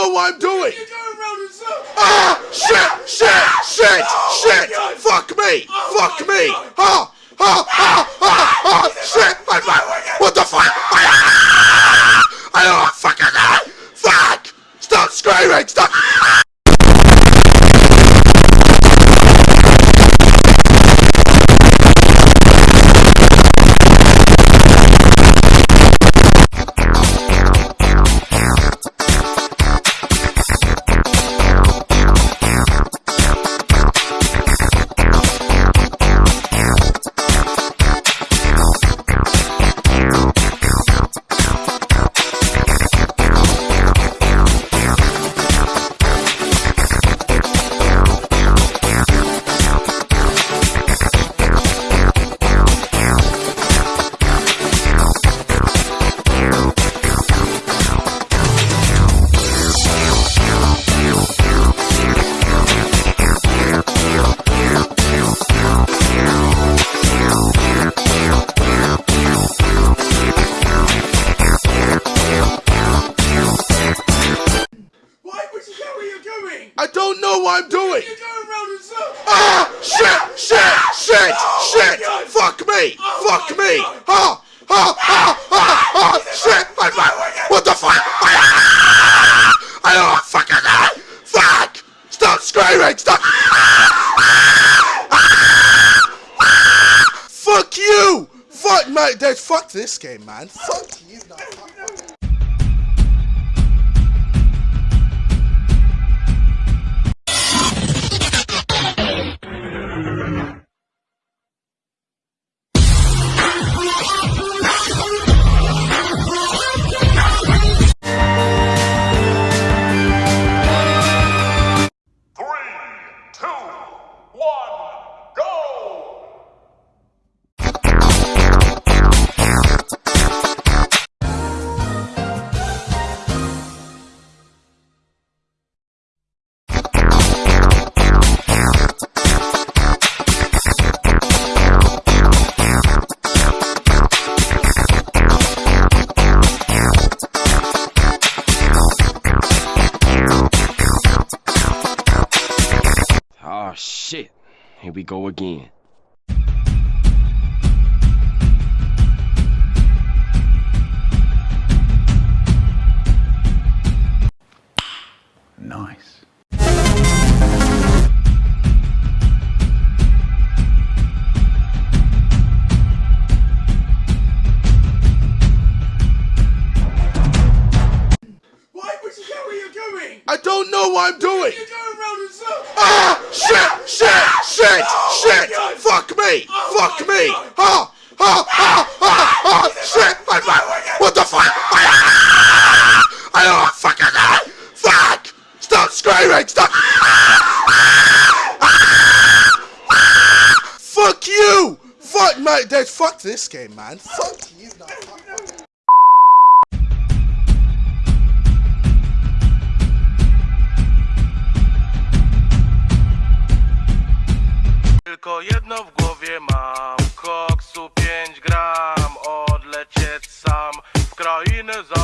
know what I'm doing. You're going round in circles. Ah! Shit! Shit! Shit! Oh shit! Fuck me! Oh Fuck me! God. Ah! Ah! Ah! Ah! Ah! Don't know what I'm doing. You're going round in circles. Ah! Shit! Shit! Shit! Oh Shit! Fuck me! Oh Fuck me! God. Ah! Ah! Ah! Ah! Ah! Shit! I'm back. What the fuck? I don't fucking that. Fuck! Stop screaming! Stop! Fuck you! Fuck mate, Dad, fuck this game, man. Fuck you. No, fuck. Shit. Here we go again. Why would you you're? I don't know what I'm doing. You're going round in circles. Ah! Shit! Shit! Shit! Oh Shit! Fuck me! Oh Fuck me! God. Ah! Ah! Ah! Ah! Ah! Shit! I'm back. What the fuck? Ah! I don't fucking that. Fuck! Stop screaming! Stop! Fuck you! Fuck mate, Dad, fuck this game, man. Fuck you. No, Tylko jedno w głowie mam. Koksu 5 gram Odlecieć sam w krainę za